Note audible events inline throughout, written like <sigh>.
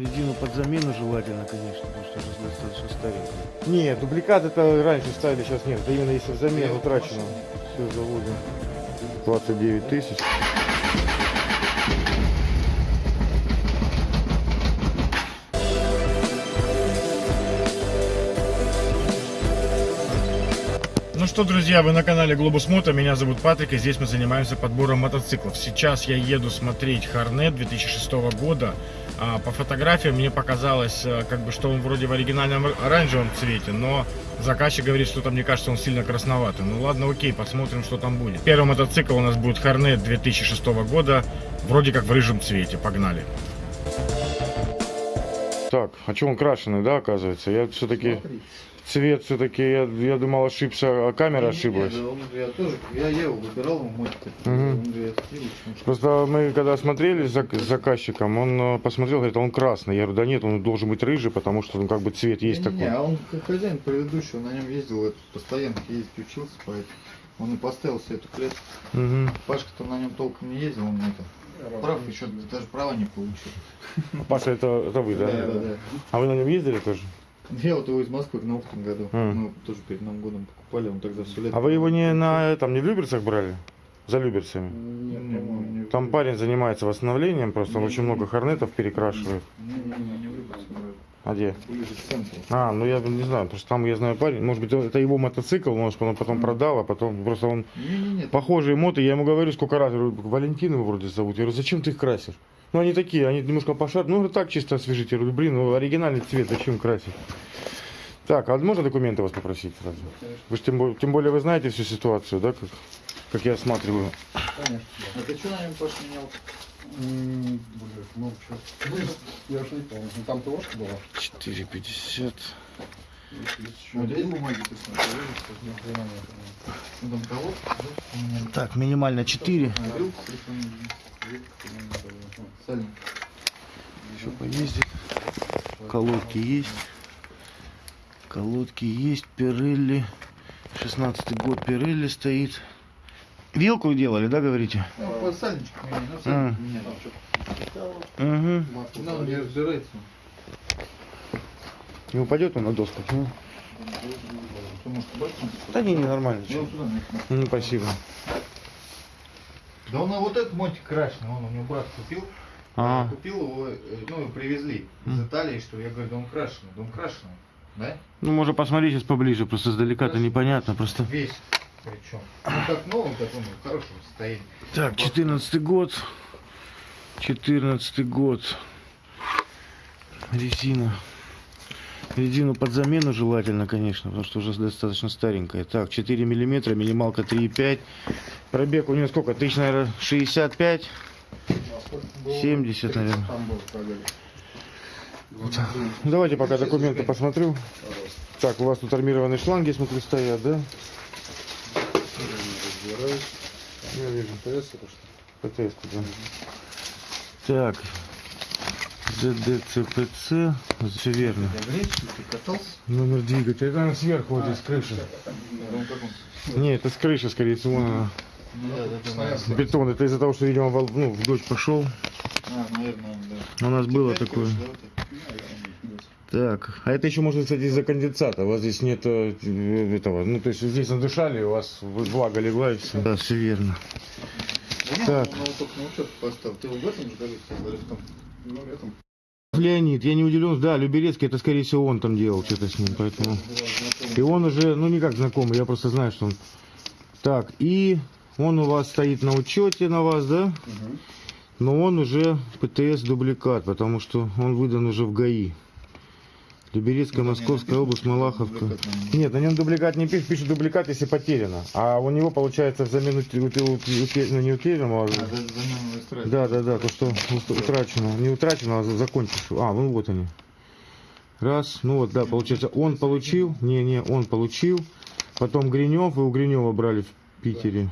Резину под замену желательно, конечно, потому что уже достаточно старенькая. Нет, дубликат это раньше ставили, сейчас нет. Это именно если в замену утрачено. Все заводим. 29 тысяч. Ну что, друзья, вы на канале Глобус Мото, меня зовут Патрик, и здесь мы занимаемся подбором мотоциклов. Сейчас я еду смотреть Хорнет 2006 года. А, По фотографиям мне показалось, а, как бы, что он вроде в оригинальном оранжевом цвете, но заказчик говорит, что там, мне кажется, он сильно красноватый. Ну ладно, окей, посмотрим, что там будет. Первый мотоцикл у нас будет Хорнет 2006 года, вроде как в рыжем цвете. Погнали. Так, а что он крашеный, да, оказывается? Я все-таки цвет все-таки, я, я думал ошибся, а камера ошиблась. Нет, я тоже, я, я его выбирал. Он говорит, «Отлично». Просто мы когда смотрели с зак- с заказчиком, он э, посмотрел, говорит, он красный. Я говорю, да нет, он должен быть рыжий, потому что он как бы цвет есть Не, не, такой. а он хозяин предыдущий, он на нем ездил, этот, постоянно ездить учился, поэтому он и поставил себе эту клетку. Мгм. Пашка-то на нем толком не ездил, он это, прав еще даже права не получил. Паша, это, это вы, да? да, да. А вы на нем ездили тоже? <laughs> Я вот его из Москвы в том году. М. Мы тоже перед Новым годом покупали, он тогда все лето. А вы его не на там не в Люберцах брали? За Люберцами? Не, по-моему, не- Там парень занимается восстановлением, просто он очень много хорнетов перекрашивает. Не, не, не, не в Люберцах брали. А где? А, ну я не знаю, потому что там я знаю парень, может быть это его мотоцикл, может он потом продал, а потом просто он Не-не-не, похожие моты, я ему говорю сколько раз, говорю, Валентин его вроде зовут, я говорю, зачем ты их красишь? Ну они такие, они немножко пошар, ну так чисто освежить, я говорю, блин, ну оригинальный цвет, зачем красить? Так, а можно документы вас попросить сразу? Вы же тем, более- тем более вы знаете всю ситуацию, да, как, как я осматриваю. конечно. А ты что на нем Паш менял? М, Блин, ну что, я уж не помню. Ну там ТОшка была. 4,50. Ну? Так, минимально 4. Еще поездит. Колодки есть. Колодки есть. Пирелли. 16 год Пирелли стоит. Вилку делали, да, говорите? Ну, по сальничку А. Угу. Не разбирается. Не упадет он на доску? Ну, да не, не, нормально. Ну, туда нахрен. Ну, спасибо. Да он вот этот мотик крашеный, он у него брат купил. А, Купил его, э, ну, и привезли из. Италии, что я говорю, да он крашеный, да он крашеный. Да? ну, можно посмотреть сейчас поближе, просто издалека-то непонятно, просто. Весь причем. Ну, как новый, так он в хорошем состоянии. Так, 14 год. 14 год. Резина. Резину под замену желательно, конечно, потому что уже достаточно старенькая. Так, 4 миллиметра, минималка 3,5. Пробег у нее сколько? Тысяч, наверное, 65. 70, наверное. Давайте пока документы посмотрю. Так, у вас тут армированные шланги, смотрю, стоят, да? Я вижу. ТС это что? ПТС, да. Так. ЗДЦПЦ. Все верно. Номер двигателя. Это наверное, сверху вот здесь он? Не, это с крыши, скорее всего. она. Бетон. Это из-за того, что, видимо, вол- ну, в дождь пошел. А, наверное, да. У нас было такое. Так. А это еще может, кстати, из-за конденсата. У вас здесь нет э, этого. Ну, то есть здесь надышали, у вас влага легла и все. Да, все верно. Так. Ты в этом же Ну. Леонид, я не удивлен, да, Люберецкий, это, скорее всего, он там делал что-то с ним, поэтому... И он уже, ну, не как знакомый, я просто знаю, что он... Так, и он у вас стоит на учете на вас, да? Угу. Но он уже ПТС дубликат, потому что он выдан уже в ГАИ. Люберецкая, Московская область, Малаховка. Нет, на нем дубликат не пишет, пишет дубликат, если потеряно. А у него, получается, взамен ну, не утерянного, а- А, да, да, да, то, что ут- утрачено. Не утрачено, а за- закончившего. А, ну вот они. Раз, ну вот, да, получается, он получил, не, не, он получил. Потом Гринев, вы у Гринева брали в Питере.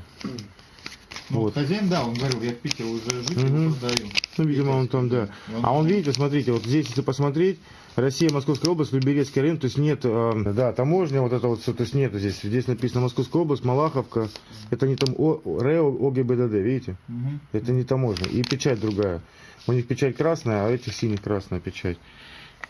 Ну, Вот. Хозяин, да, он говорил, я в Питер уже жить его продаю. Ну, видимо, он там, да. А он, видите, смотрите, вот здесь, если посмотреть, Россия, Московская область, Люберецкий район, то есть нет, э, да, таможня, вот это вот все, то есть нет здесь. Здесь написано Московская область, Малаховка. Это не там О- РЭО ОГИБДД, видите? Мгм. Это не таможня. И печать другая. У них печать красная, а у этих синих красная печать.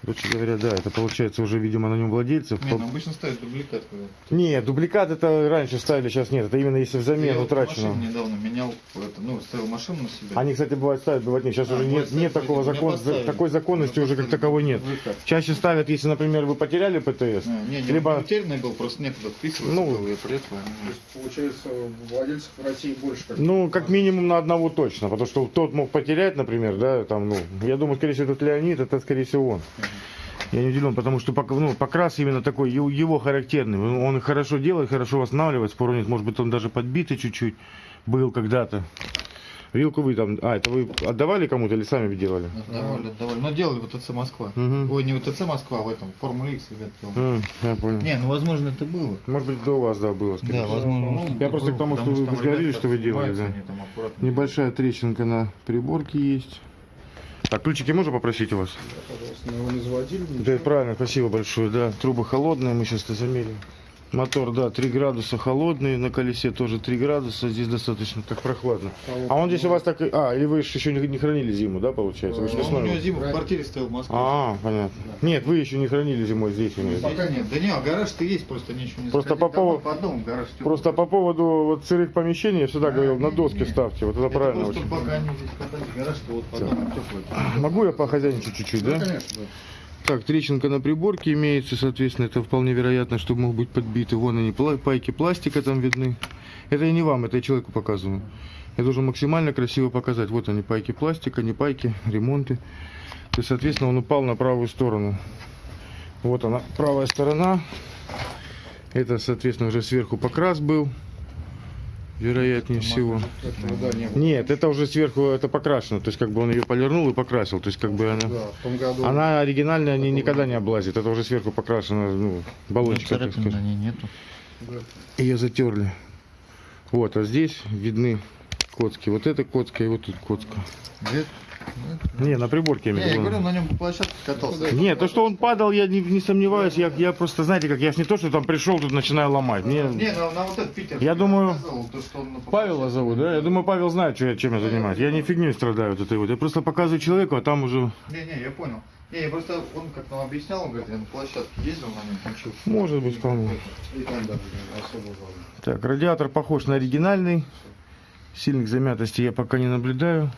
Короче говоря, да, это получается уже, видимо, на нем владельцев. Не, ну обычно ставят дубликат. когда. Нет, дубликат это раньше ставили, сейчас нет. Это именно если взамен Я утраченного. машину недавно менял, это, ну, ставил машину на себя. Они, кстати, бывают ставят, бывает нет. Сейчас А, уже нет, нет ставят, такого меня закона, поставили. такой законности уже как таковой нет. дубликат. Чаще ставят, если, например, вы потеряли ПТС, А, не, не, либо утерянный был, просто некуда вписываться Ну, было, и приехал. То есть, получается, владельцев в России больше как Ну, как минимум на одного точно, потому что тот мог потерять, например, да, там, ну, я думаю, скорее всего, этот Леонид, это, скорее всего, он. Я не удивлен, потому что ну, покрас именно такой, его, характерный. Он хорошо делает, хорошо восстанавливает, спору нет, может быть, он даже подбитый чуть-чуть был когда-то. Вилку вы там, а, это вы отдавали кому-то или сами делали? Отдавали, отдавали. Но делали в ТЦ Москва. Мгм. Ой, не в ТЦ Москва, а в этом, Формуле X, ребят, я понял. Не, ну возможно это было. Может быть, до вас, да, было. скорее Да, возможно. Я просто к тому, что вы говорили, что вы делали, да. Небольшая трещинка на приборке есть. Так, ключики можно попросить у вас? пожалуйста, мы его не заводили. Да, правильно, спасибо большое, да. Трубы холодные, мы сейчас это замерим. Мотор, да, 3 градуса холодный, на колесе тоже 3 градуса, здесь достаточно так прохладно. А он здесь у вас так, а, или вы еще не, хранили зиму, да, получается? Вы ж Он у весной него его- зиму в квартире стоял в Москве. А, понятно. Нет, вы еще не хранили зимой здесь. у меня. Пока нет. Да не, а гараж-то есть, просто ничего не Просто по поводу- По дому гараж. Просто по поводу вот сырых помещений я всегда А, говорил, на не, доски не. ставьте, вот это Это правильно просто очень. пока они здесь катались, гараж-то вот по дому теплый. Могу я похозяйничать чуть-чуть, Да, да? конечно, да. Так, трещинка на приборке имеется, соответственно, это вполне вероятно, что могут быть подбиты. Вон они, пайки пластика там видны. Это я не вам, это я человеку показываю. Я должен максимально красиво показать. Вот они, пайки пластика, не пайки, ремонты. То есть, соответственно, он упал на правую сторону. Вот она, правая сторона. Это, соответственно, уже сверху покрас был. Вероятнее всего. Да. Нет, это уже сверху это покрашено. То есть, как бы он ее полирнул и покрасил. То есть, как бы она... Да. Она оригинальная, не, никогда не облазит. Это уже сверху покрашено, ну, баллончик, так Царапин сказать. на ней нету. Ее затерли. Вот, а здесь видны коцки. Вот это коцка и вот тут коцка. Где? Не, на приборке я Не, я говорю, на нем по площадке катался. Нет, то, что он падал, я не, не сомневаюсь. Я, я просто, знаете, как я не то, что там пришел, тут начинаю ломать. Мне... Не, на, на вот этот Питер. Я думаю, то, что он на Павела зовут, да? Я думаю, Павел знает, что я, чем я занимаюсь. Я не фигней страдаю вот этой вот. Я просто показываю человеку, а там уже... Не, не, я понял. Не, я просто, он как нам объяснял, он говорит, я на площадке ездил на нем, учился. Может быть, вполне. И там даже особо важно. Так, радиатор похож на оригинальный. Сильных замятостей я пока не наблюдаю.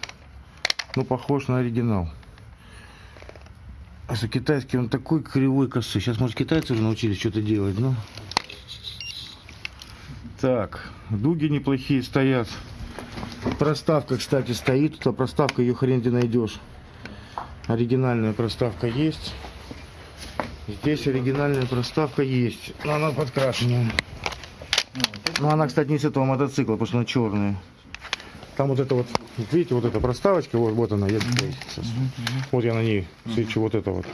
Но похож на оригинал. А за китайский он такой кривой косой. Сейчас, может, китайцы уже научились что-то делать, ну. Так, дуги неплохие стоят. Проставка, кстати, стоит. Тут проставка, ее хрен где найдешь. Оригинальная проставка есть. Здесь оригинальная проставка есть. Но она подкрашенная. Ну, она, кстати, не с этого мотоцикла, потому что она черная. Там вот это вот, видите, вот эта проставочка, вот, вот она, я сейчас. Вот я на ней свечу, вот это вот.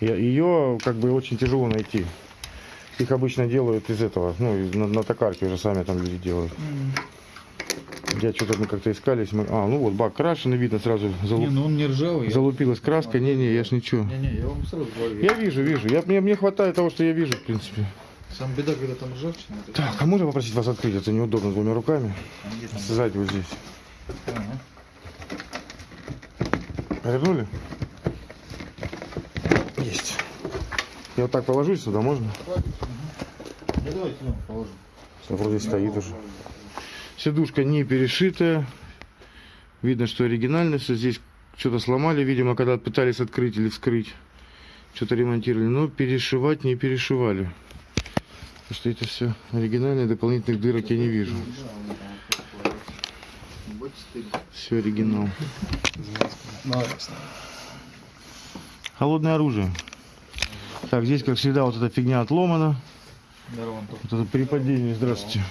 Я- Ее как бы очень тяжело найти. Их обычно делают из этого, ну, из- на, на токарке уже сами там люди делают. Я что-то мы как-то искались. Мы... А, ну вот бак крашеный, видно сразу залу- Не, ну он не ржавый. я- залупилась краска. Не-не, я ж ничего. Не, не, я вам сразу говорю. Я вижу, вижу. Я, мне, мне хватает того, что я вижу, в принципе. Сам беда, когда там ржавчина. Так, а можно попросить вас открыть? Это неудобно двумя руками. Сзади вот здесь. Ага. Повернули? Есть. Я вот так положусь сюда, можно? Да давайте ну, положим. Всё, вроде стоит уже. Сидушка не перешитая. Видно, что оригинальная. Всё Здесь что-то сломали, видимо, когда пытались открыть или вскрыть. Что-то ремонтировали. Но перешивать не перешивали. Потому что это все оригинальное, дополнительных дырок я не вижу. Все оригинал. Холодное оружие. Так, здесь, как всегда, вот эта фигня отломана. Здорово. Вот это при падении, здравствуйте.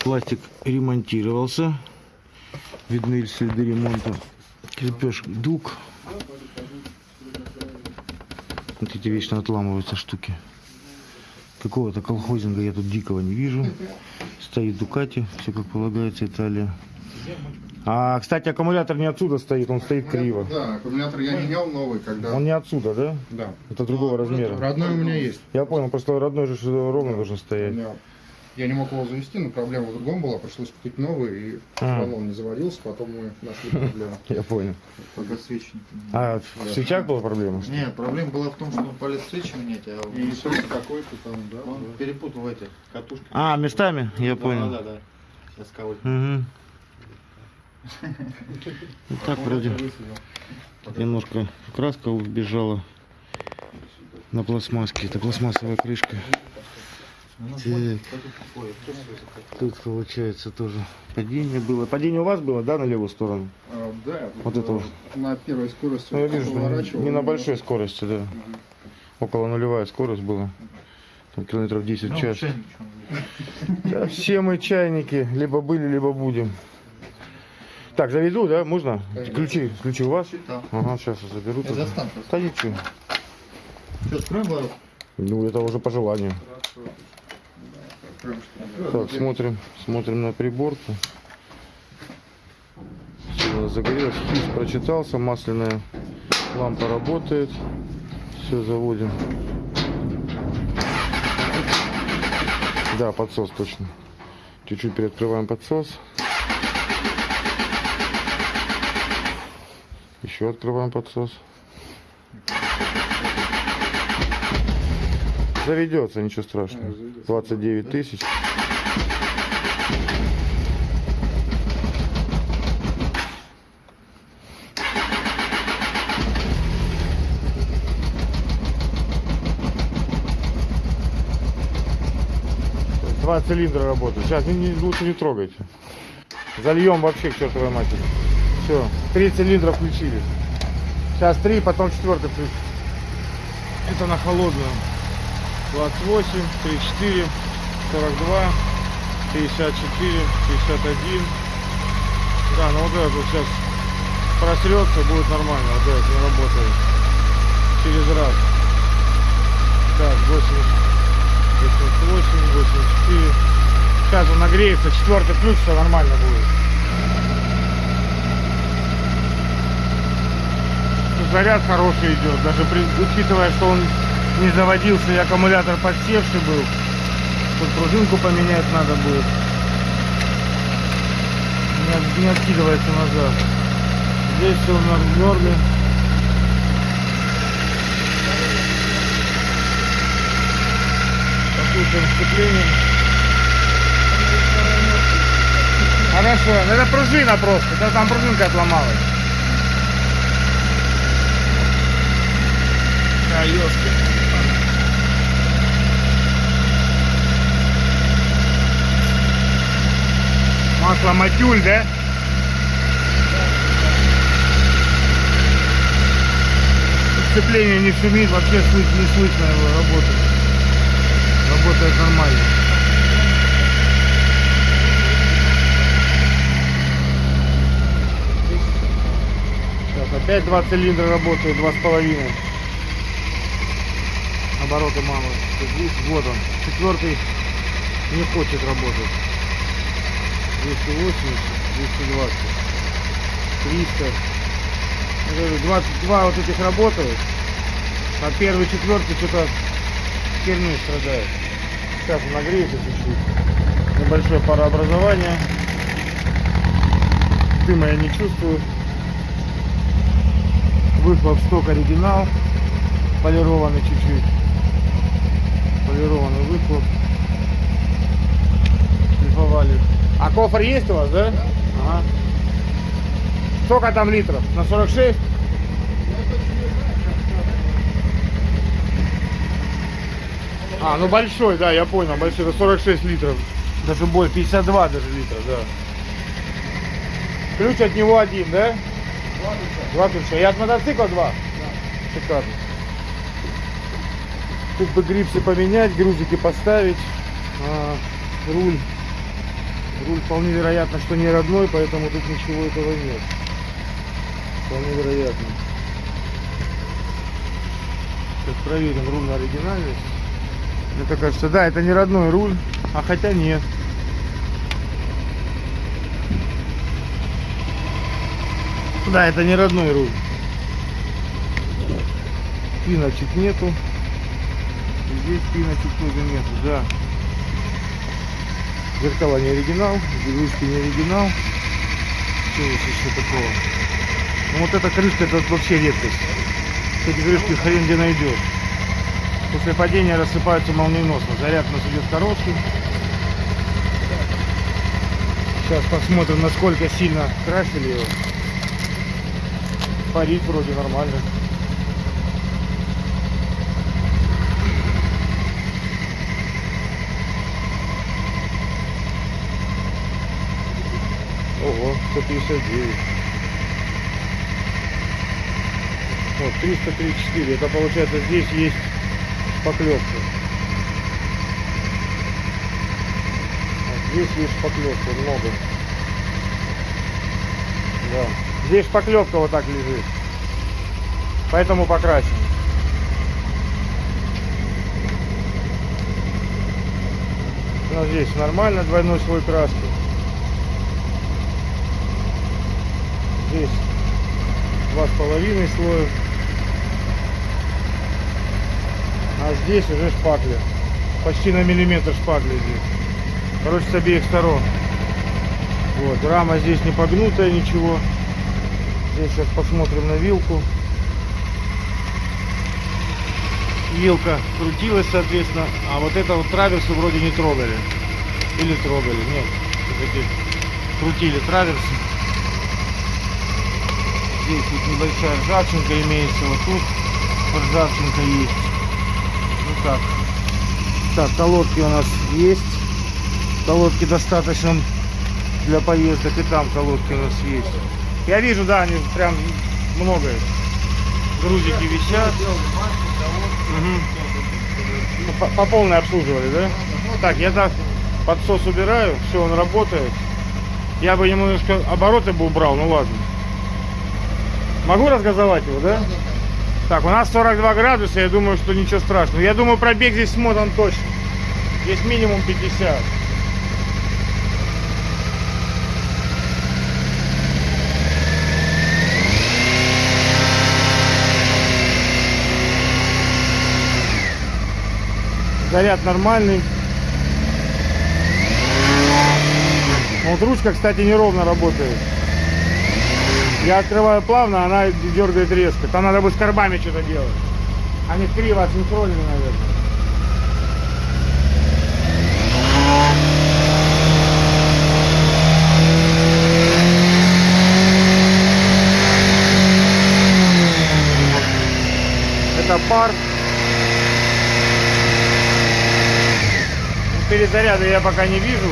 Пластик ремонтировался. Видны следы ремонта. Крепеж дуг. Вот эти вечно отламываются штуки. Какого-то колхозинга я тут дикого не вижу. Стоит Дукати, все как полагается, Италия. А, кстати, аккумулятор не отсюда стоит, он стоит криво. Да, аккумулятор я менял новый, когда... Он не отсюда, да? Да. Это другого размера. Родной у меня есть. Я понял, просто родной же ровно должен стоять. Я не мог его завести, но проблема в другом была. Пришлось купить новый, и А. он, он не заводился, потом мы нашли проблему. <laughs> Я понял. Пока свечи не поменял. А в свечах была проблема? Нет, проблема была в том, что он полез свечи менять, а И какой-то там, да? он да. перепутал эти катушки. А, местами? Я Да, понял. Да, да. Сейчас кого Угу. Ну, так вроде немножко краска убежала на пластмасске. Это пластмассовая крышка. Так. Тут получается тоже падение было. Падение у вас было, да, на левую сторону? А, да, Вот это на первой скорости Ну, я вижу, поворачивал, не на большой скорости, да. Мгм. Около нулевая скорость была. Там километров 10 в Ну, час. <laughs> Да, все мы чайники, либо были, либо будем. Так, заведу, да? Можно? Конечно. Ключи, ключи у вас? Да. Ага, сейчас я заберу. Я достану просто. Да ничего. Что, откроем ворот? Ну, это уже по желанию. Ли? Так, смотрим, смотрим на приборку. Все загорелось. Хис прочитался, масляная лампа работает. Все, заводим. Да, подсос точно. Чуть-чуть приоткрываем подсос. Еще открываем подсос. Заведется, ничего страшного. А, заведется. 29 тысяч. Два цилиндра работают. Сейчас не, не- лучше не трогайте. Зальем вообще к чертовой матери. Все, три цилиндра включили. Сейчас три, потом четвертый включим. Это на холодную. 28, 34, 42, 54, 61. Да, ну вот этот вот сейчас просрется, будет нормально. Вот этот не работает. Через раз. Так, 80, 88, 84. Сейчас он нагреется, четвертый ключ, все нормально будет. Заряд хороший идет, даже при- учитывая, что он не заводился и аккумулятор подсевший был. Тут пружинку поменять надо будет. Не, не откидывается назад. Здесь все в норме. Послушаем сцепление. Хорошо, ну это пружина просто, это там пружинка отломалась. Да, ёшки. Масло матюль, да? Сцепление не шумит, вообще слышно, не слышно его работает. Работает нормально. Сейчас опять два цилиндра работают, два с половиной. Обороты мамы. Вот он. Четвертый не хочет работать. 280, 220, 300. Я говорю, 22 вот этих работают, а первый, четвертый что-то херню страдает. Сейчас нагреется чуть-чуть. Небольшое парообразование. Дыма я не чувствую. Выхлоп сток оригинал. Полированный чуть-чуть. Полированный выхлоп. Шлифовали. А кофр есть у вас, да? Ага. Сколько там литров? На 46? А, ну большой, да, я понял, большой, это 46 литров. Даже больше, 52 даже литров, да. Ключ от него один, да? Два ключа. И от мотоцикла два? Шикарно. Тут бы грипсы поменять, грузики поставить. А, руль. Руль вполне вероятно, что не родной, поэтому тут ничего этого нет. Вполне вероятно. Сейчас проверим руль на оригинальность. Мне кажется, да, это не родной руль, а хотя нет. Да, это не родной руль. Пиночек нету. Здесь пиночек тоже нету, да. Зеркала не оригинал, ручки не оригинал. Что здесь еще такого? Ну вот эта крышка, это вообще редкость. Эти крышки хрен где найдешь. После падения рассыпаются молниеносно. Заряд у нас идет короткий. Сейчас посмотрим, насколько сильно красили его. Парить вроде нормально. Ого, 159. Вот, 334. Это получается здесь есть шпаклевка. Здесь есть шпаклевка, много. Да. Здесь шпаклевка вот так лежит. Поэтому покрасим. Но здесь нормально, двойной слой краски. Здесь два с половиной слоя. А здесь уже шпакля. Почти на миллиметр шпакли здесь. Короче, с обеих сторон. Вот, рама здесь не погнутая, ничего. Здесь сейчас посмотрим на вилку. Вилка крутилась, соответственно. А вот это вот траверсы вроде не трогали. Или трогали, нет. Крутили траверсы. Здесь вот небольшая ржавчинка имеется. Вот тут вот ржавчинка есть. Ну так. Так, колодки у нас есть. Колодки достаточно для поездок. И там колодки у нас есть. Я вижу, да, они прям много. Грузики висят. Ну, По, по полной обслуживали, да? Так, я так подсос убираю, все, он работает. Я бы немножко обороты бы убрал, ну ладно. Могу разгазовать его, да? Так, у нас 42 градуса, я думаю, что ничего страшного. Я думаю, пробег здесь смотан точно. Здесь минимум 50. Заряд нормальный. Вот ручка, кстати, неровно работает. Я открываю плавно, она дергает резко. Там надо бы с карбами что-то делать. Они криво асинхронены, наверное. Это пар. Перезаряда я пока не вижу.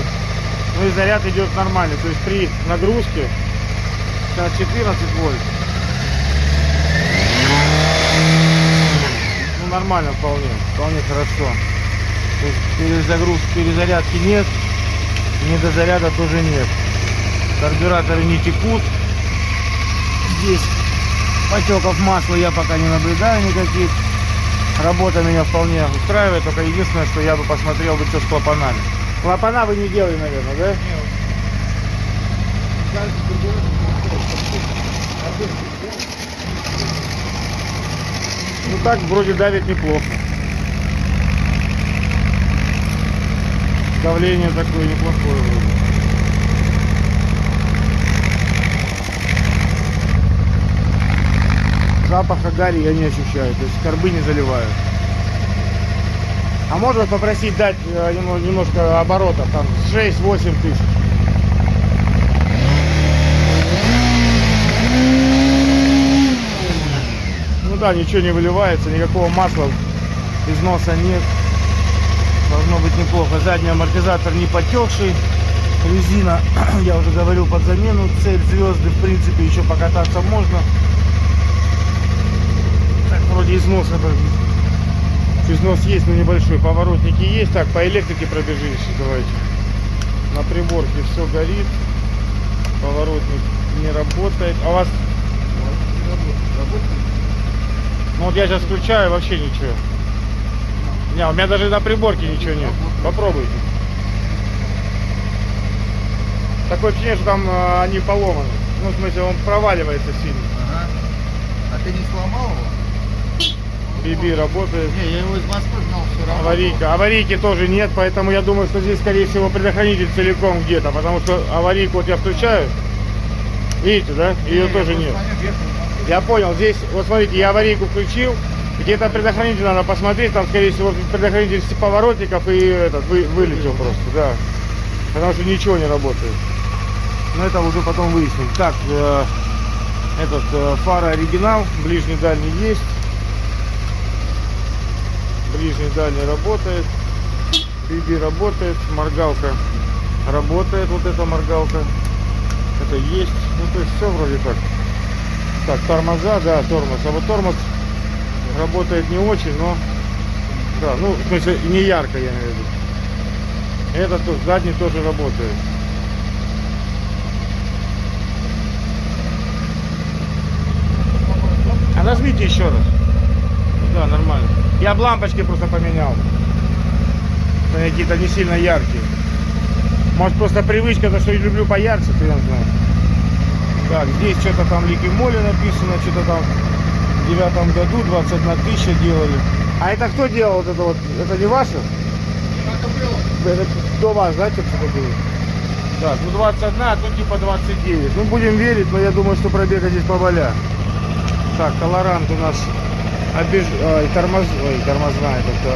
Но и заряд идет нормально. То есть при нагрузке Сейчас 14 вольт. Ну нормально вполне, вполне хорошо. Перезагрузки, перезарядки нет, недозаряда тоже нет. Карбюраторы не текут. Здесь потеков масла я пока не наблюдаю никаких. Работа меня вполне устраивает, только единственное, что я бы посмотрел бы, что с клапанами. Клапана вы не делали, наверное, да? Ну так вроде давит неплохо. Давление такое неплохое вроде. Запаха гари я не ощущаю, то есть корбы не заливаю. А можно попросить дать э, немножко оборотов, там 6-8 тысяч. Ну да, ничего не выливается, никакого масла, износа нет. Должно быть неплохо. Задний амортизатор не потекший. Резина, <clears throat> я уже говорил, под замену. Цель звезды, в принципе, еще покататься можно. Так, вроде износ это... Износ есть, но небольшой. Поворотники есть. Так, по электрике пробежимся. Давайте. На приборке все горит. Поворотник не работает. А у вас... Ну вот я сейчас включаю, вообще ничего. Не, у меня даже на приборке ничего нет. Попробуйте. Такое ощущение, что там э, они поломаны. Ну, в смысле, он проваливается сильно. Ага. А ты не сломал его? BB работает. Не, я его из Москвы знал все равно. Аварийка. Аварийки тоже нет, поэтому я думаю, что здесь, скорее всего, предохранитель целиком где-то, потому что аварийку вот я включаю, видите, да, ее тоже нет. Я понял, здесь, вот смотрите, я аварийку включил, где-то предохранитель надо посмотреть, там, скорее всего, предохранитель поворотников и этот, вы- вылетел просто, да. Потому что ничего не работает. Но это уже потом выясним. Так, э, этот э, фара оригинал, ближний дальний есть. Ближний дальний работает. BB работает, моргалка работает, вот эта моргалка. Это есть. Ну то есть все вроде так. Так, тормоза, да, тормоз. А вот тормоз работает не очень, но да, ну, в смысле, не ярко, я имею в виду. Этот тут задний тоже работает. А нажмите еще раз. Да, нормально. Я б лампочки просто поменял. Они Какие-то не сильно яркие. Может просто привычка, то что я люблю поярче, ты я знаю. Так, здесь что-то там Лики Моли написано, что-то там в девятом году 21 тысяча делали. А это кто делал вот это вот? Это не ваше? Это до вас, да, что-то было? Так, ну 21, а тут типа 29. Ну будем верить, но я думаю, что пробега здесь поболя. Так, колорант у нас обеж... Ой, тормоз... Ой, тормозная, это...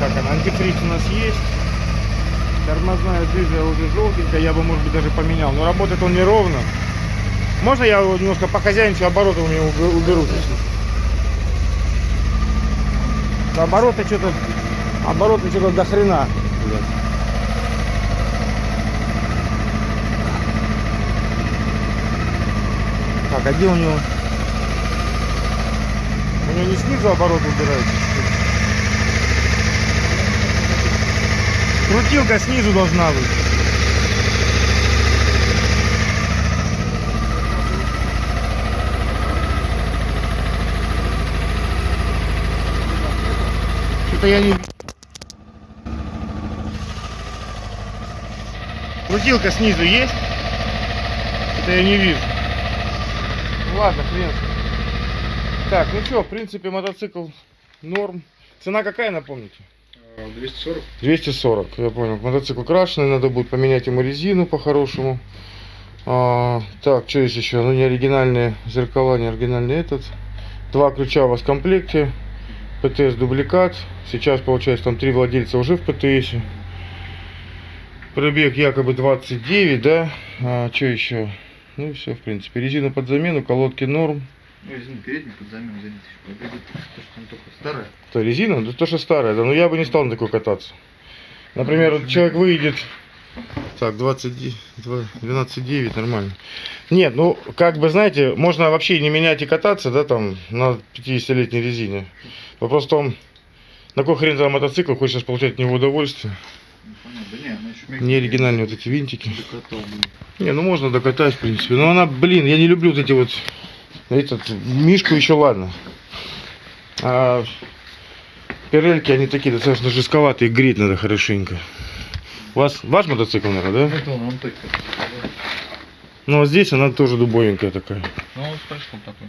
Как она? Антифриз у нас есть. Тормозная дыжа уже желтенькая, я бы, может быть, даже поменял. Но работает он неровно. Можно я немножко по хозяйничу обороты у убе- уберу? чуть-чуть? Обороты что-то... Обороты что-то до хрена. Так, а где у него? У него не снизу оборот убирается? Крутилка снизу должна быть. Что-то я не... Крутилка снизу есть? Это я не вижу. Ладно, хрен. Так, ну что, в принципе, мотоцикл норм. Цена какая, напомните? 240. 240, я понял. Мотоцикл крашеный, надо будет поменять ему резину по-хорошему. А, так, что есть еще? Ну, не оригинальные зеркала, не оригинальный этот. Два ключа у вас в комплекте. ПТС дубликат. Сейчас, получается, там три владельца уже в ПТСе. Пробег якобы 29, да? А, что еще? Ну и все, в принципе. Резина под замену, колодки норм. Ну, извини, передний под замену зайдите. Пробегает, то, что он только старая. То резина? Да то, что старая, да. Но я бы не стал на такой кататься. Например, вот человек выйдет. Так, 20, 12,9, нормально. Нет, ну, как бы, знаете, можно вообще не менять и кататься, да, там, на 50-летней резине. Вопрос в том, на какой хрен за мотоцикл хочешь получать от него удовольствие. Ну, не, она оригинальные вот эти винтики. Не, ну можно докатать, в принципе. Но она, блин, я не люблю вот эти вот... Этот, мишку еще ладно. А пирельки, они такие достаточно жестковатые, греть надо хорошенько. У вас ваш мотоцикл, наверное, да? Это он, он только. Ну, а здесь она тоже дубовенькая такая. Ну, он с такой.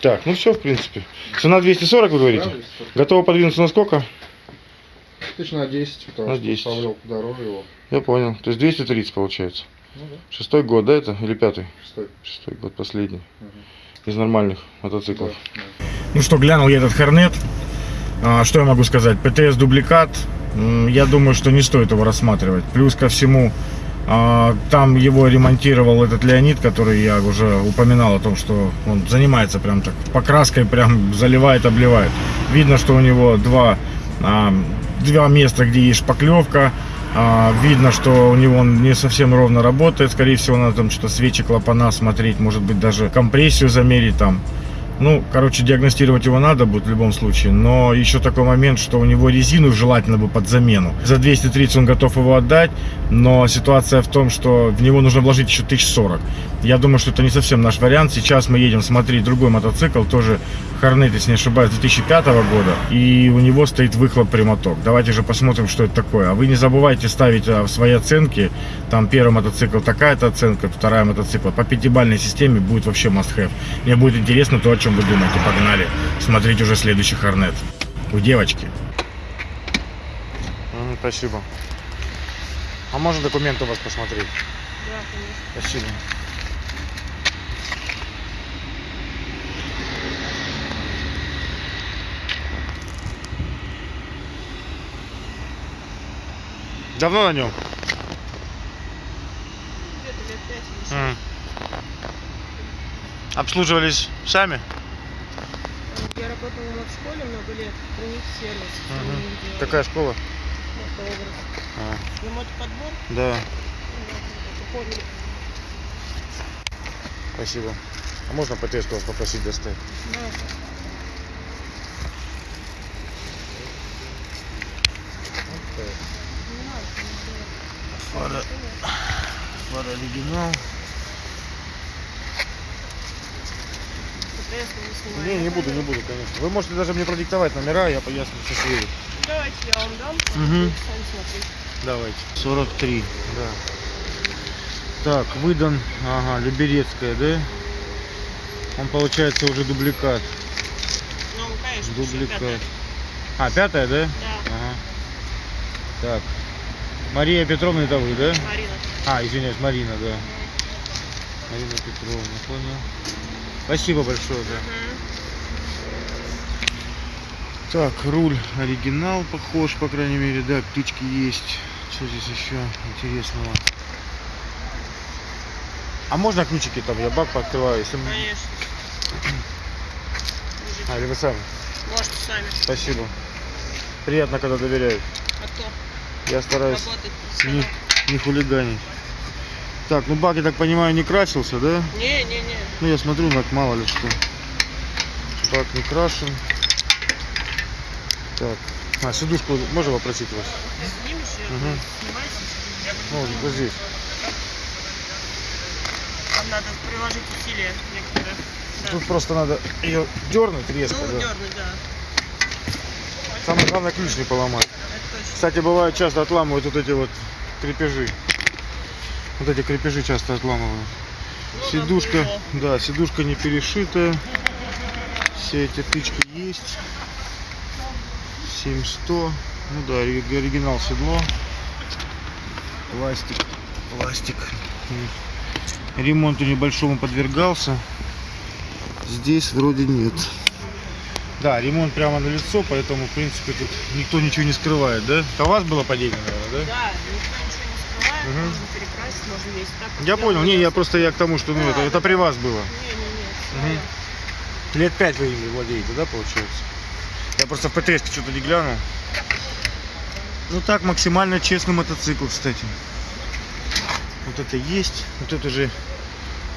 Так, ну все, в принципе. Цена 240, вы говорите? Готова подвинуться на сколько? Тысяч на 10, потому На что 10. Павел подороже его. Я понял. То есть 230 получается. Ну да, Шестой год, да, это? Или пятый? шестой. Шестой год, последний. Мгм. Из нормальных Да, мотоциклов. да. Ну что, глянул я этот Хорнет. А, Что я могу сказать? ПТС дубликат. М, Я думаю, что не стоит его рассматривать. Плюс ко всему, а, там его ремонтировал этот Леонид, который я уже упоминал о том, что он занимается прям так покраской, прям заливает, обливает. Видно, что у него два, а, два места, где есть шпаклевка. А, Видно, что у него он не совсем ровно работает. Скорее всего, надо там что-то свечи, клапана смотреть, может быть, даже компрессию замерить там. Ну, короче, диагностировать его надо будет в любом случае, но еще такой момент, что у него резину желательно бы под замену. За 230 он готов его отдать, но ситуация в том, что в него нужно вложить еще 1040. Я думаю, что это не совсем наш вариант. Сейчас мы едем смотреть другой мотоцикл, тоже Хорнет, если не ошибаюсь, 2005 года, и у него стоит выхлоп прямоток. Давайте же посмотрим, что это такое. А вы не забывайте ставить а, свои оценки. Там первый мотоцикл такая-то оценка, вторая мотоцикл. По пятибалльной системе будет вообще must have. Мне будет интересно то, о чем вы думаете. Погнали смотреть уже следующий Хорнет. У девочки. Спасибо. А можно документы у вас посмотреть? Да, конечно. Спасибо. Давно на нем? Где-то лет пять. Обслуживались сами? Я работала в школе много лет, у них сервис. Делают Какая школа? А, мотоподбор, да, спасибо. А можно ПТС вас попросить достать? да, надо. фара оригинал. Мы не. Не, не буду, не буду, конечно. Вы можете даже мне продиктовать номера, я поясню все съеду. Давайте я вам дам, смотреть. Давайте. 43, да. Так, выдан, ага, Люберецкая, да? Он получается уже дубликат. Ну, конечно, Дубликат. пятая. А, пятая, да? Да, Ага. Так. Мария Петровна, это вы, да? Марина. А, извиняюсь, Марина, да. Марина Петровна, понял. Спасибо большое, да. Мгм. Так, руль оригинал похож, по крайней мере, да, птички есть. Что здесь еще интересного? А можно ключики там? Я бак пооткрываю, если... Конечно. А, или вы сами? Можете сами. Спасибо. Приятно, когда доверяют. А кто Я стараюсь не, не хулиганить. Так, ну бак, я так понимаю, не красился, да? Не-не-не. Ну, я смотрю, так мало ли что. Бак не крашен. Так. А, сидушку можно попросить вас? Снимайте. Ну, вот здесь. Там надо приложить усилия некоторые. Да. Тут просто надо ее дернуть резко, ну, да. дернуть, да. Самое главное ключ не поломать. Кстати, бывает часто отламывают вот эти вот крепежи. Вот эти крепежи часто отламывают. Ну, Сидушка, да, сидушка не перешитая. Все эти тычки есть. 7100. Ну да, ори- оригинал седло. Пластик. Пластик. Ремонту небольшому подвергался. Здесь вроде нет. Да, ремонт прямо на лицо, поэтому, в принципе, тут никто ничего не скрывает, да? Это у вас было падение, наверное, да? Да, не Мгм. можно перекрасить, можно весь так. Я понял, не, я просто я к тому, что ну, Да, это, да, это при вас было. Не-не-не, Мгм. своё. Лет пять вы ими владеете, да, получается? Я просто в ПТС что-то не глянул. Ну так, максимально честный мотоцикл, кстати. Вот это есть. Вот это уже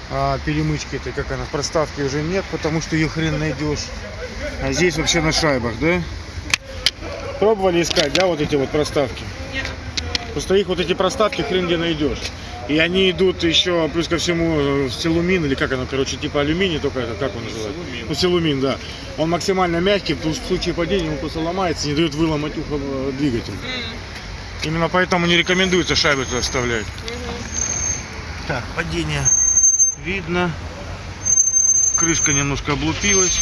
а, перемычки, это как она, проставки уже нет, потому что ее хрен найдешь. А здесь вообще на шайбах, да? Пробовали искать, да, вот эти вот проставки? Просто их вот эти проставки хрен где найдешь. И они идут еще, плюс ко всему, э, силумин, или как оно, короче, типа алюминий, только это, как он называется? Ну, силумин, да. Он максимально мягкий, в в случае падения ему просто ломается, не дает выломать ухо э, двигатель. Именно поэтому не рекомендуется шайбы туда вставлять. Так, падение видно. Крышка немножко облупилась.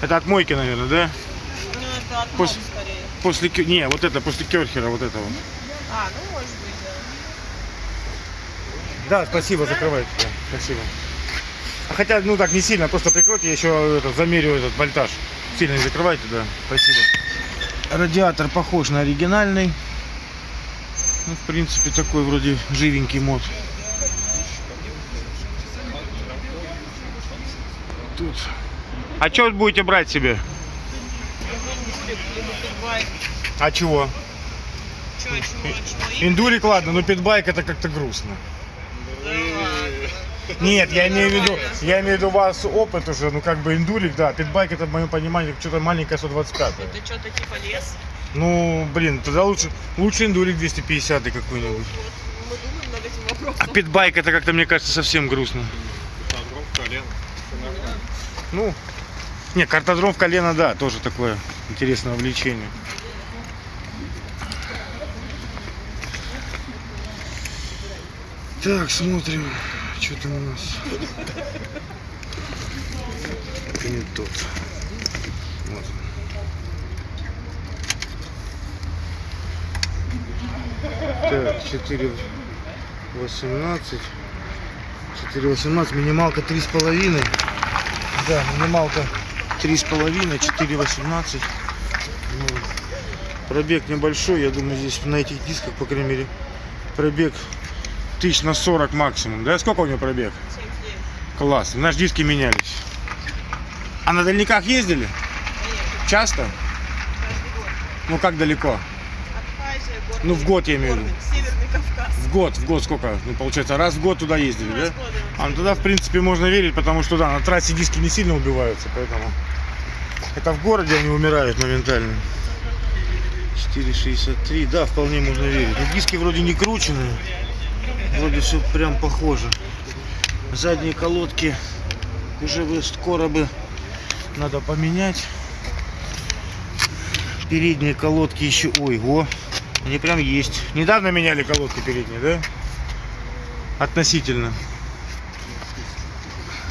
Это от мойки, наверное, да? Ну, это от скорее. После, не, вот это, после керхера, вот этого. А, ну, может быть, да. Да, спасибо, закрывайте. Да, спасибо. А Хотя, ну так, не сильно, просто прикройте, я еще этот, замерю этот вольтаж. Сильно не закрывайте, да. Спасибо. Радиатор похож на оригинальный. Ну, в принципе, такой вроде живенький мод. Тут. А что будете брать себе? Индюлик, либо питбайк. А чего? Чё, чего, чего? Индурик, ладно, но питбайк это как-то грустно. Да. Нет, я имею в виду, я имею в виду у вас опыт уже, ну как бы индурик, да, питбайк это в моем понимании что-то маленькое 125. Это что-то типа лес? Ну, блин, тогда лучше, лучше индурик 250 какой-нибудь. Вот мы думаем над этим А вопросом. питбайк это как-то, мне кажется, совсем грустно. Ну, не, картодром в колено, да, тоже такое интересное увлечение. Так, смотрим, что там у нас. не тот. Вот. Так, 4 18 4 18 минималка три с половиной да минималка три с половиной 4 18 Ну, пробег небольшой я думаю здесь на этих дисках по крайней мере пробег тысяч на 40 максимум да? Сколько у него пробег? 79. класс. Наши диски менялись. А на дальниках ездили? Часто? Каждый год. ну как далеко? Абхазия, Ну, в год я имею в виду. горный, Северный Кавказ. в год в год сколько? Ну получается раз в год туда ездили да? Раз да. А, ну тогда, в принципе, можно верить, потому что, да, на трассе диски не сильно убиваются, поэтому... Это в городе они умирают моментально. 4,63, да, вполне можно верить. Но диски вроде не крученные, вроде все прям похоже. Задние колодки уже бы скоро бы надо поменять. Передние колодки еще, ой, го, они прям есть. Недавно меняли колодки передние, да? Относительно.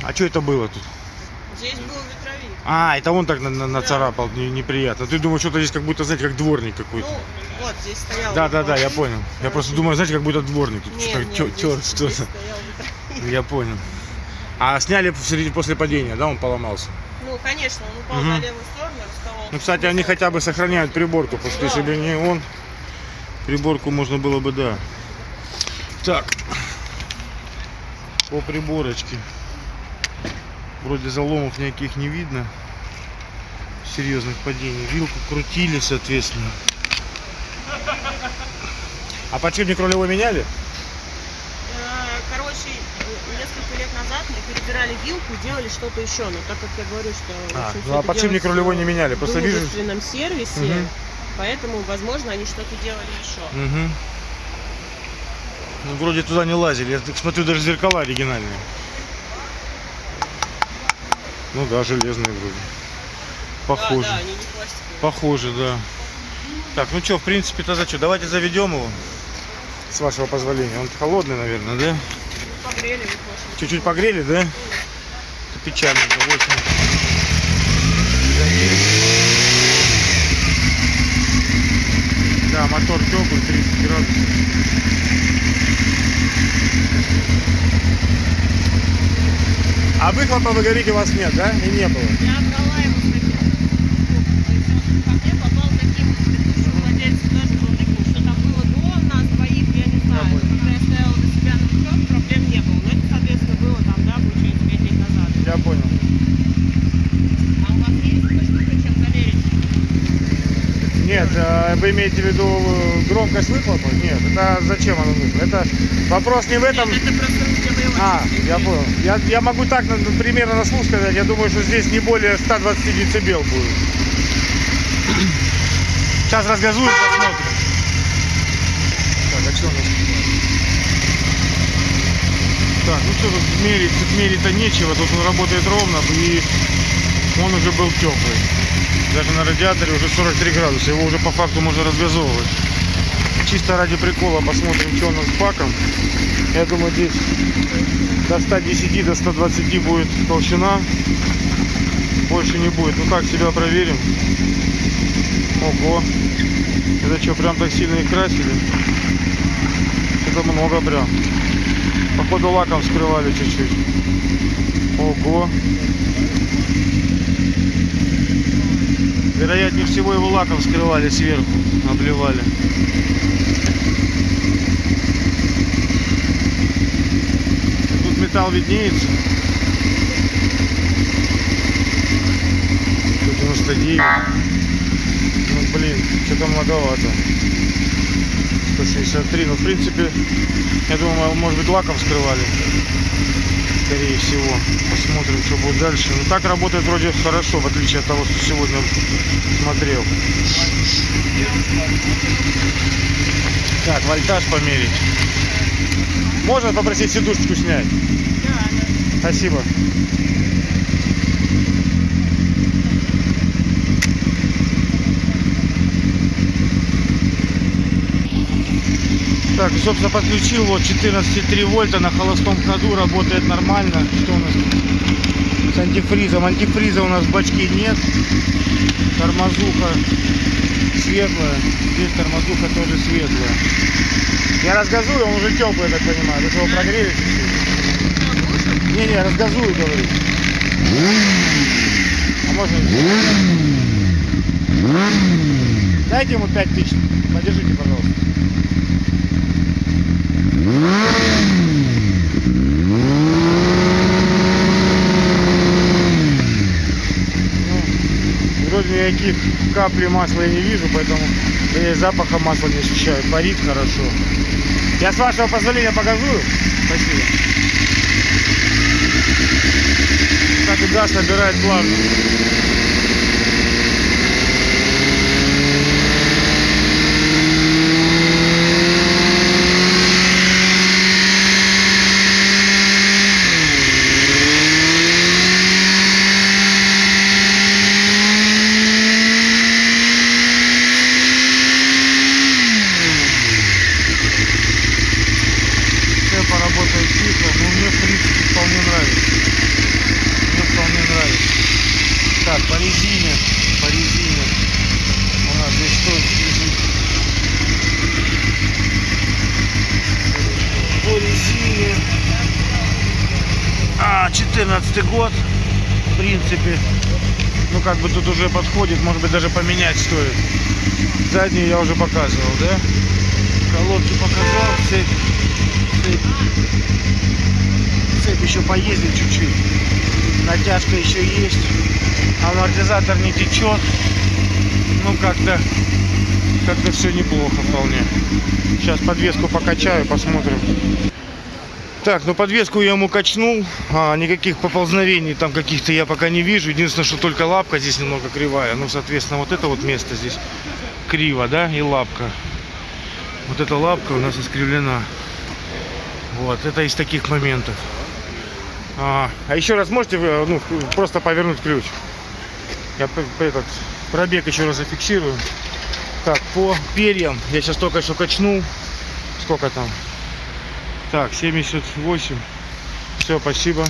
А что это было тут? Здесь был ветровик. А, это он так на- на- нацарапал, не- неприятно. Ты думаешь, что-то здесь как будто, знаете, как дворник какой-то. Ну, вот здесь стоял. Да, да, да, я понял. Я просто думаю, знаете, как будто дворник. Тут что-то что-то. Я понял. А сняли в середине- после падения, да, он поломался? Ну, конечно, он упал Мгм. на левую сторону, расколол. Ну, кстати, они хотя бы сохраняют приборку, потому что если бы не он, приборку можно было бы, да. Так, по приборочке. Вроде заломов никаких не видно. Серьезных падений. Вилку крутили, соответственно. А подшипник рулевой меняли? Э, Короче, несколько лет назад мы перебирали вилку делали что-то еще. Но так как я говорю, что... в А, ну, а подшипник рулевой не меняли, просто в вижу- дружественном сервисе, Мгм. поэтому, возможно, они что-то делали еще. Угу. Ну, вроде туда не лазили. Я так смотрю, даже зеркала оригинальные. Ну да, железные вроде. Похоже. Да, да, они не пластиковые. Похоже, да. Так, ну что, в принципе, тогда что, давайте заведем его. С вашего позволения. Он холодный, наверное, да? Погрели. Чуть-чуть погрели, да? Это печальненько, 8. Да, мотор теплый, 30 градусов. А выхлопа, вы говорите, у вас нет, да? И не было? Я брала его я не знаю. Но Когда я стояла на себя на учет, проблем не было. Но это, соответственно, было там, да, получается, 5 лет назад. Я понял. А у вас есть такая штука, чем замерить? Нет, э, вы имеете в виду э, громкость выхлопа? Нет, это зачем оно нужно? Это вопрос не в этом. Нет, это просто А, я понял. Я, я могу так примерно на слух сказать. Я думаю, что здесь не более 120 децибел будет. Сейчас разгазуем, посмотрим. Так, а что у нас? Так, ну что тут мерить? Тут мерить-то нечего. Тут он работает ровно и он уже был теплый. Даже на радиаторе уже 43 градуса. Его уже по факту можно разгазовывать. Чисто ради прикола посмотрим, что у нас с баком. Я думаю, здесь до 110, до 120 будет толщина. Больше не будет. Ну как, себя проверим. Ого. Это что, прям так сильно их красили? Это много прям. Походу лаком скрывали чуть-чуть. Ого. Вероятнее всего его лаком скрывали сверху, обливали. Тут металл виднеется. 199. Ну блин, что-то многовато. 163. Ну в принципе, я думаю, может быть лаком скрывали. Скорее всего. Посмотрим, что будет дальше. Ну так работает вроде хорошо, в отличие от того, что сегодня смотрел. Так, вольтаж померить. Можно попросить сидушечку снять? Да, да. Спасибо. Так, собственно, подключил вот 14,3 вольта на холостом ходу, работает нормально. Что у нас? С антифризом. Антифриза у нас в бачке нет. Тормозуха светлая. Здесь тормозуха тоже светлая. Я разгазую, он уже теплый, я так понимаю. Вы его прогрели чуть-чуть? Не-не, разгазую, говорю. А можно... Дайте ему 5 тысяч. Подержите, пожалуйста. Ну, Вроде никаких капли масла я не вижу, поэтому да и запаха масла не ощущаю. Парит хорошо. Я с вашего позволения погазую. Спасибо. Так и газ набирает плавно. Все поработает тихо, но мне в принципе вполне нравится. Мне вполне нравится. Так, по резине, по резине. У нас здесь стоит лежит. По резине. А, 14 год. В принципе. Ну как бы тут уже подходит, может быть даже поменять стоит. Заднюю я уже показывал, да? Колодки показал, цепь цепь. Цепь еще поездит чуть-чуть. Натяжка еще есть. Амортизатор не течет. Ну как-то как-то все неплохо вполне. Сейчас подвеску покачаю, посмотрим. Так, ну подвеску я ему качнул. А, никаких поползновений там каких-то я пока не вижу. Единственное, что только лапка здесь немного кривая. Ну, соответственно, вот это вот место здесь криво, да, и лапка. Вот эта лапка у нас искривлена. Вот, это из таких моментов. А, а еще раз можете вы, ну, просто повернуть ключ? Я этот пробег еще раз зафиксирую. Так, по перьям я сейчас только что качнул. Сколько там? Так, 78. Все, спасибо.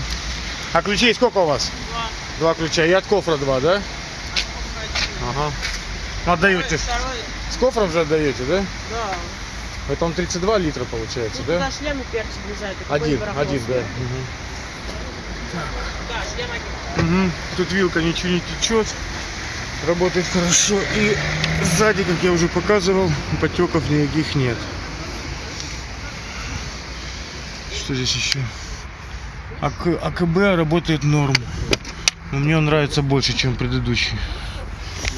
А ключей сколько у вас? Два. Два ключа. И от кофра два, да? Ага. Отдаете. Второй, С кофром же отдаете, да? да. Это он 32 литра получается, Ну, да? туда шлем и перчик влезает. Один, один, да. Мгм. Да, шлем один. Мгм. Тут вилка ничего не течет. Работает хорошо. И сзади, как я уже показывал, потеков никаких нет. Что здесь еще? АК, АКБ работает норм. Но мне он нравится больше, чем предыдущий.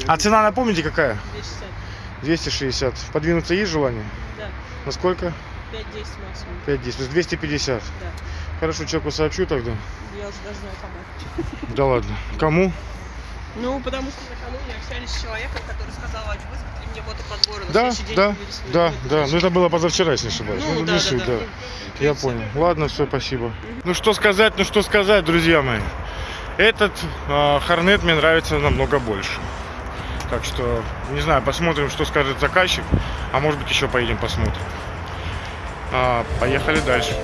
А цена, напомните, какая? 260. 260. Подвинуться есть желание? Да. На сколько? 5-10 максимум. 5 10. То есть 250. Да. Хорошо, человеку сообщу тогда. Я уже даже знаю кому. Да ладно. Кому? Ну, потому что накануне общались с человеком, который сказал, а мне мотоподборы. На Да, день да, да, да. Ну это было позавчера, если не ошибаюсь. Ну, да, не да, суть, да. Я понял. Ладно, все, спасибо. Ну что сказать, ну что сказать, друзья мои. Этот Хорнет мне нравится намного больше. Так что, не знаю, посмотрим, что скажет заказчик. А может быть еще поедем посмотрим. А, поехали дальше.